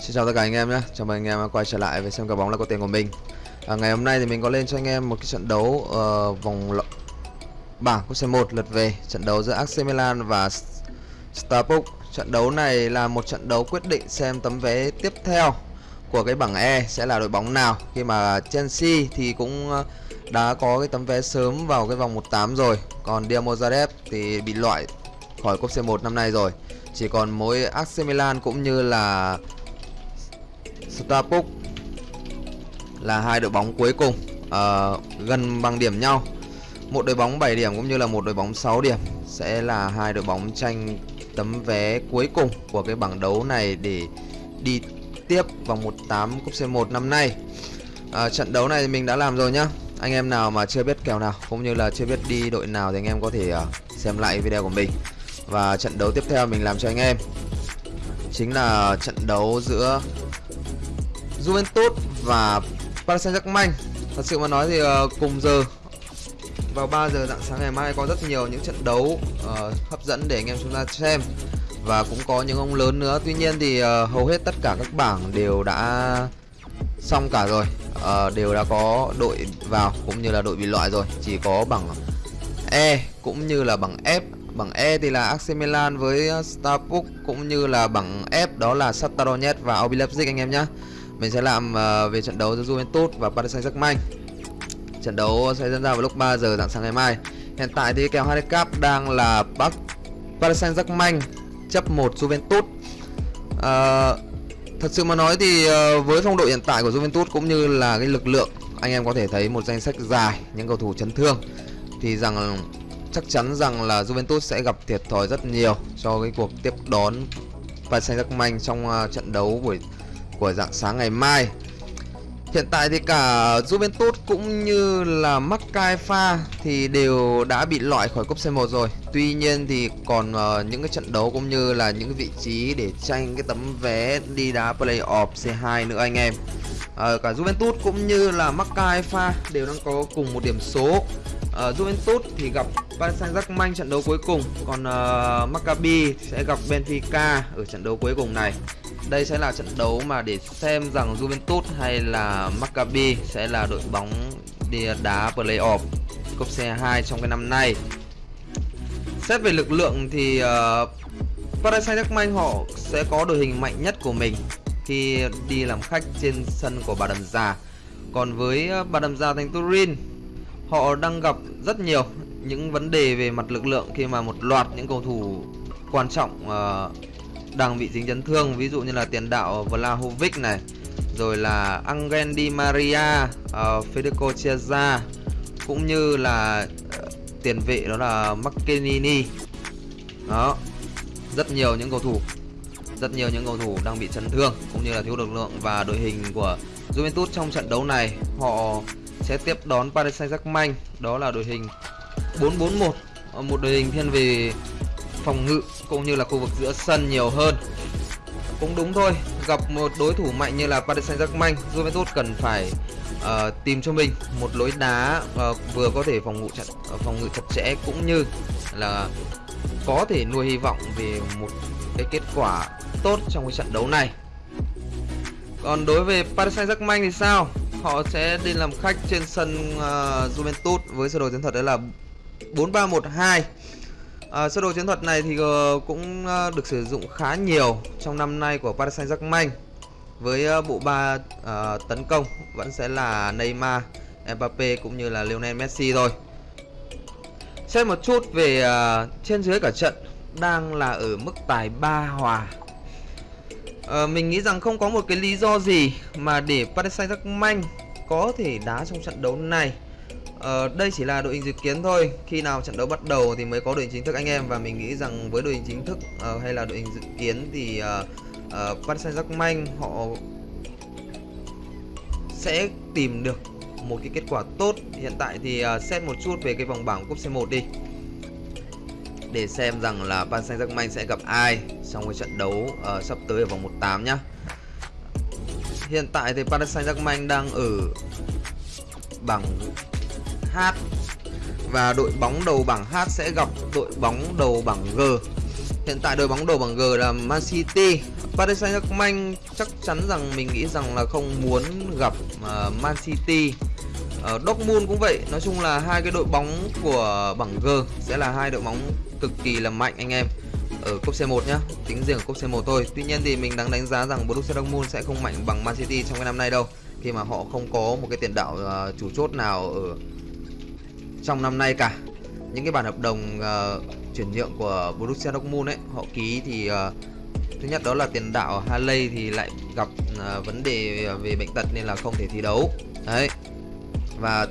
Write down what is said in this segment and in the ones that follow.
Xin chào tất cả anh em nhé, chào mừng anh em quay trở lại với xem cả bóng là có tiền của mình. À, Ngày hôm nay thì mình có lên cho anh em một cái trận đấu uh, vòng lọ... bảng cúp C1 lượt về. Trận đấu giữa AC Milan và Starbuck Trận đấu này là một trận đấu quyết định xem tấm vé tiếp theo của cái bảng E sẽ là đội bóng nào. Khi mà Chelsea thì cũng ờ, đã có cái tấm vé sớm vào cái vòng 1-8 rồi. Còn Dinamo Zagreb thì bị loại khỏi cúp C1 năm nay rồi. Chỉ còn mỗi AC Milan cũng như là Starbuck là hai đội bóng cuối cùng uh, gần bằng điểm nhau một đội bóng 7 điểm cũng như là một đội bóng 6 điểm sẽ là hai đội bóng tranh tấm vé cuối cùng của cái bảng đấu này để đi tiếp vòng 1/8 cúp C1 năm nay. À, trận đấu này mình đã làm rồi nhá. Anh em nào mà chưa biết kèo nào cũng như là chưa biết đi đội nào thì anh em có thể uh, xem lại video của mình. Và trận đấu tiếp theo mình làm cho anh em chính là trận đấu giữa Juventus và Paris Saint-Germain. Thật sự mà nói thì uh, cùng giờ vào 3 giờ dạng sáng ngày mai có rất nhiều những trận đấu uh, hấp dẫn để anh em chúng ta xem và cũng có những ông lớn nữa. Tuy nhiên thì uh, hầu hết tất cả các bảng đều đã xong cả rồi, uh, đều đã có đội vào cũng như là đội bị loại rồi. Chỉ có bảng E cũng như là bảng F Bảng E thì là AC Milan với Starbuck cũng như là bảng F đó là Shakhtar Donetsk và RB Leipzig anh em nhé. Mình sẽ làm uh, về trận đấu giữa Juventus và Paris Saint-Germain. Trận đấu sẽ diễn ra vào lúc 3 giờ dạng sáng ngày mai. Hiện tại thì kèo handicap đang là Bắc Paris Saint-Germain chấp 1 Juventus. Uh, thật sự mà nói thì uh, với phong độ hiện tại của Juventus cũng như là cái lực lượng anh em có thể thấy một danh sách dài những cầu thủ chấn thương thì rằng chắc chắn rằng là Juventus sẽ gặp thiệt thòi rất nhiều cho cái cuộc tiếp đón Paris Saint-Germain trong uh, trận đấu buổi của dạng sáng ngày mai. Hiện tại thì cả Juventus cũng như là Macaifa thì đều đã bị loại khỏi cúp C1 rồi. Tuy nhiên thì còn uh, những cái trận đấu cũng như là những cái vị trí để tranh cái tấm vé đi đá playoff C2 nữa anh em. Uh, cả Juventus cũng như là Macaifa đều đang có cùng một điểm số uh, Juventus thì gặp Paris Saint-Germain trận đấu cuối cùng còn uh, Maccabi sẽ gặp Benfica ở trận đấu cuối cùng này đây sẽ là trận đấu mà để xem rằng Juventus hay là Maccabi sẽ là đội bóng đi đá playoff cúp C2 trong cái năm nay. Xét về lực lượng thì uh, Paris Saint-Germain họ sẽ có đội hình mạnh nhất của mình khi đi làm khách trên sân của Bà Đầm Già. Còn với ờ, Bà Đầm Già thành Turin họ đang gặp rất nhiều những vấn đề về mặt lực lượng khi mà một loạt những cầu thủ quan trọng uh, đang bị dính chấn thương ví dụ như là tiền đạo Vlahovic này rồi là Angel Di Maria, uh, Federico Chiesa cũng như là uh, tiền vệ đó là McKennie đó rất nhiều những cầu thủ rất nhiều những cầu thủ đang bị chấn thương cũng như là thiếu lực lượng và đội hình của Juventus trong trận đấu này. Họ sẽ tiếp đón Paris Saint-Germain đó là đội hình 4-4-1 ờ, một đội hình thiên về phòng ngự cũng như là khu vực giữa sân nhiều hơn. Cũng đúng thôi gặp một đối thủ mạnh như là Paris Saint-Germain Juventus cần phải uh, tìm cho mình một lối đá uh, vừa có thể phòng ngự chặt uh, phòng ngự chặt chẽ cũng như là có thể nuôi hy vọng về một cái kết quả tốt trong cái trận đấu này. Còn đối với Paris Saint-Germain thì sao? Họ sẽ đi làm khách trên sân uh, Juventus với sơ đồ chiến thuật đó là 4312 À, sơ đồ chiến thuật này thì ờ, cũng ờ, được sử dụng khá nhiều trong năm nay của Paris Saint-Germain với bộ ba uh, tấn công vẫn sẽ là Neymar, Mbappe cũng như là Lionel Messi thôi. Xem một chút về uh, trên dưới cả trận đang là ở mức tài 3 hòa. Uh, mình nghĩ rằng không có một cái lý do gì mà để Paris Saint-Germain có thể đá trong trận đấu này Ờ, đây chỉ là đội hình dự kiến thôi. Khi nào trận đấu bắt đầu thì mới có đội hình chính thức anh em. Và mình nghĩ rằng với đội hình chính thức uh, hay là đội hình dự kiến thì uh, uh, Paris Saint-Germain họ sẽ tìm được một cái kết quả tốt. Hiện tại thì uh, xét một chút về cái vòng bảng cúp C1 đi. Để xem rằng là Paris Saint-Germain sẽ gặp ai trong cái trận đấu uh, sắp tới ở vòng 1-8 nhá. Hiện tại thì Paris Saint-Germain đang ở bảng H và đội bóng đầu bảng H sẽ gặp đội bóng đầu bảng G. hiện tại đội bóng đầu bảng G là Man City. Paris Saint-Germain chắc chắn rằng mình nghĩ rằng là không muốn gặp uh, Man City. Uh, Dortmund cũng vậy. Nói chung là hai cái đội bóng của bảng G sẽ là hai đội bóng cực kỳ là mạnh anh em. Ở cúp C1 nhá tính riêng cúp C1 thôi. Tuy nhiên thì mình đang đánh giá rằng Borussia Dortmund sẽ không mạnh bằng Man City trong cái năm nay đâu khi mà họ không có một cái tiền đạo uh, chủ chốt nào ở trong năm nay cả những cái bản hợp đồng uh, chuyển nhượng của Borussia Dortmund ấy họ ký thì uh, thứ nhất đó là tiền đạo Haley thì lại gặp uh, vấn đề về bệnh tật nên là không thể thi đấu đấy và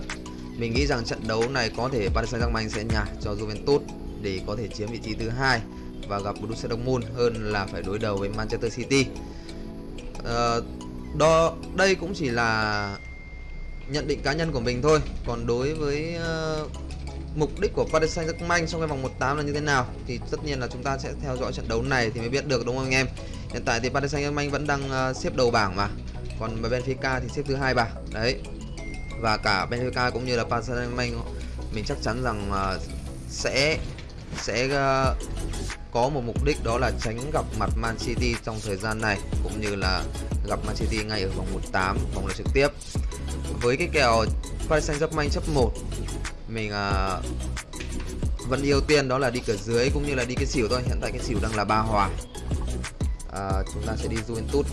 mình nghĩ rằng trận đấu này có thể Paris Saint-Germain sẽ nhả cho Juventus để có thể chiếm vị trí thứ hai và gặp Borussia Dortmund hơn là phải đối đầu với Manchester City. Uh, đó đây cũng chỉ là nhận định cá nhân của mình thôi. Còn đối với uh, mục đích của Paris Saint-Germain trong cái vòng 1/8 là như thế nào thì tất nhiên là chúng ta sẽ theo dõi trận đấu này thì mới biết được đúng không anh em. Hiện tại thì Paris Saint-Germain vẫn đang uh, xếp đầu bảng mà. Còn Benfica thì xếp thứ hai bảng. Đấy. Và cả Benfica cũng như là Paris Saint-Germain mình chắc chắn rằng uh, sẽ sẽ uh, có một mục đích đó là tránh gặp mặt Man City trong thời gian này cũng như là gặp Man City ngay ở vòng 1/8 vòng loại trực tiếp. Với cái kèo Paris Saint-Germain chấp 1 mình uh, vẫn ưu tiên đó là đi cửa dưới cũng như là đi cái xỉu thôi. Hiện tại cái xỉu đang là ba hòa. à, chúng ta sẽ đi Juventus.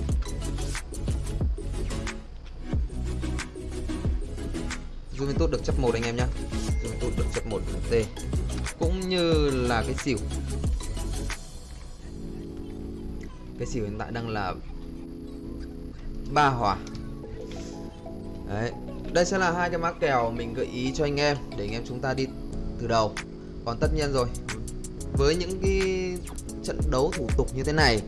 Juventus được chấp một anh em nhé. Juventus được chấp một T cũng như là cái xỉu cái xỉu hiện tại đang là ba hòa đấy, đây sẽ là hai cái mã kèo mình gợi ý cho anh em để anh em chúng ta đi từ đầu. Còn tất nhiên rồi, với những cái trận đấu thủ tục như thế này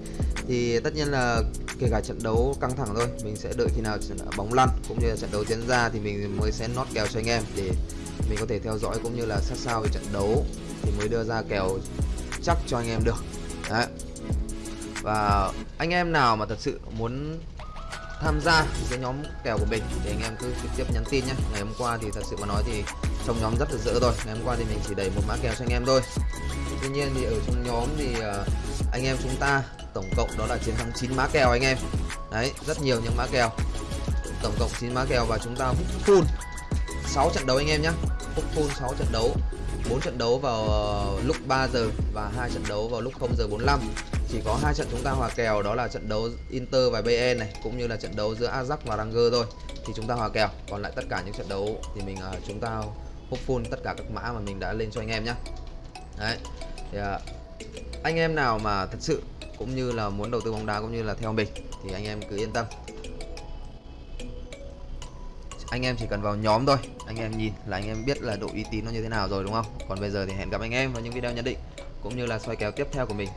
thì tất nhiên là kể cả trận đấu căng thẳng thôi, mình sẽ đợi khi nào bóng lăn cũng như là trận đấu diễn ra thì mình mới sẽ nót kèo cho anh em để mình có thể theo dõi cũng như là sát sao về trận đấu thì mới đưa ra kèo chắc cho anh em được. Đấy. Và anh em nào mà thật sự muốn tham gia cái nhóm kèo của mình thì anh em cứ trực tiếp nhắn tin nhé ngày hôm qua thì thật sự mà nói thì trong nhóm rất là dễ rồi ngày hôm qua thì mình chỉ đẩy một mã kèo cho anh em thôi. Tuy nhiên thì ở trong nhóm thì à, anh em chúng ta tổng cộng đó là chiến thắng 9 mã kèo anh em. Đấy, rất nhiều những mã kèo. Tổng cộng 9 mã kèo và chúng ta hút full 6 trận đấu anh em nhé hút full 6 trận đấu 4 trận đấu vào à, lúc 3 giờ và hai trận đấu vào lúc 0 giờ 45 chỉ có hai trận chúng ta hòa kèo đó là trận đấu Inter và BN này cũng như là trận đấu giữa Ajax và Ranger thôi. Thì chúng ta hòa kèo còn lại tất cả những trận đấu thì mình uh, chúng ta hút full tất cả các mã mà mình đã lên cho anh em nhé đấy thì, uh, anh em nào mà thật sự cũng như là muốn đầu tư bóng đá cũng như là theo mình thì anh em cứ yên tâm. Anh em chỉ cần vào nhóm thôi anh em nhìn là anh em biết là độ uy tín nó như thế nào rồi đúng không? Còn bây giờ thì hẹn gặp anh em vào những video nhận định cũng như là soi kèo tiếp theo của mình.